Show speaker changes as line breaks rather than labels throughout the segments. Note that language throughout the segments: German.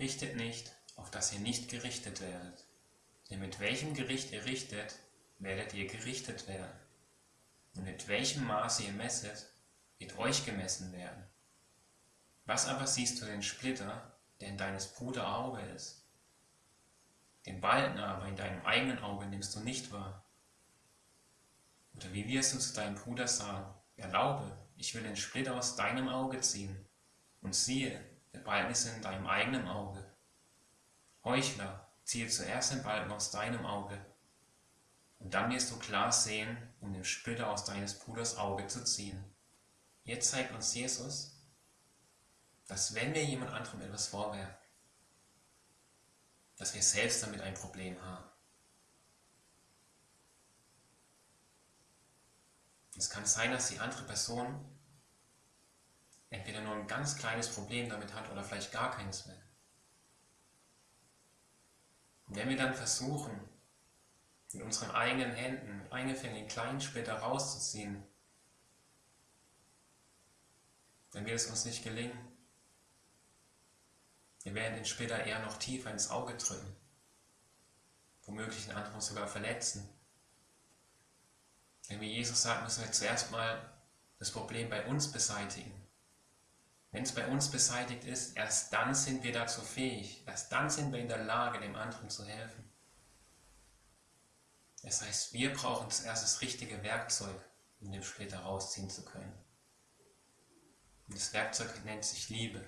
Richtet nicht, auf dass ihr nicht gerichtet werdet. Denn mit welchem Gericht ihr richtet, werdet ihr gerichtet werden. Und mit welchem Maße ihr messet, wird euch gemessen werden. Was aber siehst du den Splitter, der in deines Bruder Auge ist? Den Balken aber in deinem eigenen Auge nimmst du nicht wahr. Oder wie wirst du zu deinem Bruder sagen, erlaube, ich will den Splitter aus deinem Auge ziehen, und siehe, der Balken ist in deinem eigenen Auge. Heuchler, ziehe zuerst den Balken aus deinem Auge, und dann wirst du klar sehen, um den Splitter aus deines Bruders Auge zu ziehen. Jetzt zeigt uns Jesus, dass wenn wir jemand anderem etwas vorwerfen, dass wir selbst damit ein Problem haben. Es kann sein, dass die andere Person entweder nur ein ganz kleines Problem damit hat oder vielleicht gar keines mehr. Und wenn wir dann versuchen, mit unseren eigenen Händen, mit eingefängten kleinen Splitter rauszuziehen, dann wird es uns nicht gelingen. Wir werden den Splitter eher noch tiefer ins Auge drücken, womöglich den anderen sogar verletzen. Denn wie Jesus sagt, müssen wir zuerst mal das Problem bei uns beseitigen. Wenn es bei uns beseitigt ist, erst dann sind wir dazu fähig, erst dann sind wir in der Lage, dem anderen zu helfen. Das heißt, wir brauchen zuerst das richtige Werkzeug, um den Splitter rausziehen zu können. Und das Werkzeug nennt sich Liebe,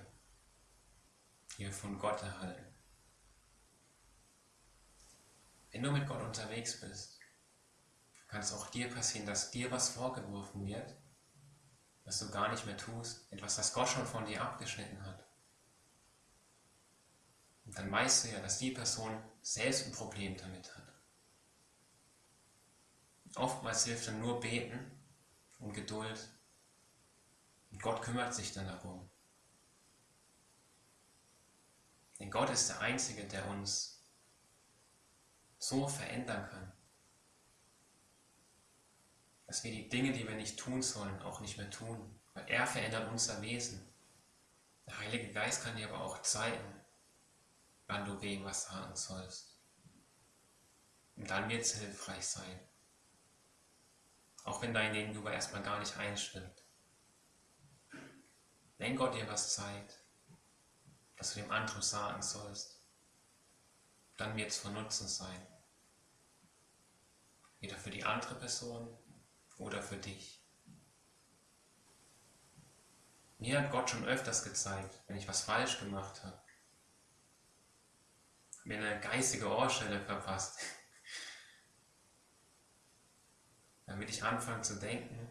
die wir von Gott erhalten. Wenn du mit Gott unterwegs bist, kann es auch dir passieren, dass dir was vorgeworfen wird, was du gar nicht mehr tust, etwas, das Gott schon von dir abgeschnitten hat. Und dann weißt du ja, dass die Person selbst ein Problem damit hat. Oftmals hilft dann nur Beten und Geduld. Und Gott kümmert sich dann darum. Denn Gott ist der Einzige, der uns so verändern kann, dass wir die Dinge, die wir nicht tun sollen, auch nicht mehr tun. Weil er verändert unser Wesen. Der Heilige Geist kann dir aber auch zeigen, wann du wem was sagen sollst. Und dann wird es hilfreich sein. Auch wenn dein Gegenüber erstmal gar nicht einstimmt. Wenn Gott dir was zeigt, dass du dem anderen sagen sollst, dann wird es von Nutzen sein. Weder für die andere Person oder für dich. Mir hat Gott schon öfters gezeigt, wenn ich was falsch gemacht habe. Mir eine geistige Ohrstelle verpasst. damit ich anfange zu denken,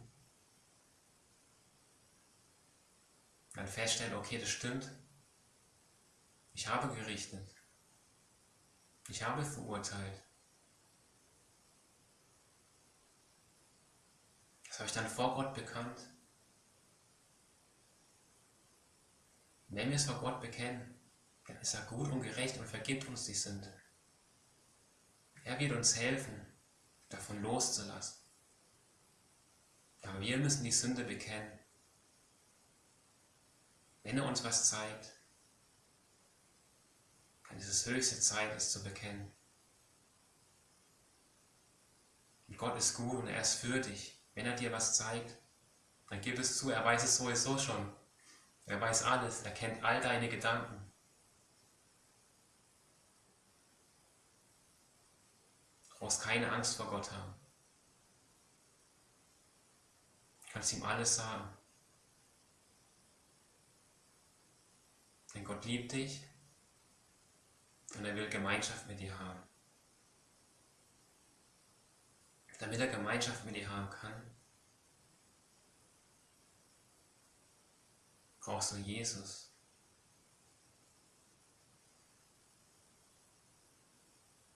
dann feststelle, okay, das stimmt. Ich habe gerichtet. Ich habe verurteilt. Ich dann vor Gott bekannt. Wenn wir es vor Gott bekennen, dann ist er gut und gerecht und vergibt uns die Sünde. Er wird uns helfen, davon loszulassen. Aber wir müssen die Sünde bekennen. Wenn er uns was zeigt, dann ist es höchste Zeit, es zu bekennen. Und Gott ist gut und er ist für dich. Wenn er dir was zeigt, dann gib es zu, er weiß es sowieso schon. Er weiß alles, er kennt all deine Gedanken. Du brauchst keine Angst vor Gott haben. kannst ihm alles sagen. Denn Gott liebt dich und er will Gemeinschaft mit dir haben. Damit er Gemeinschaft mit dir haben kann, brauchst du Jesus.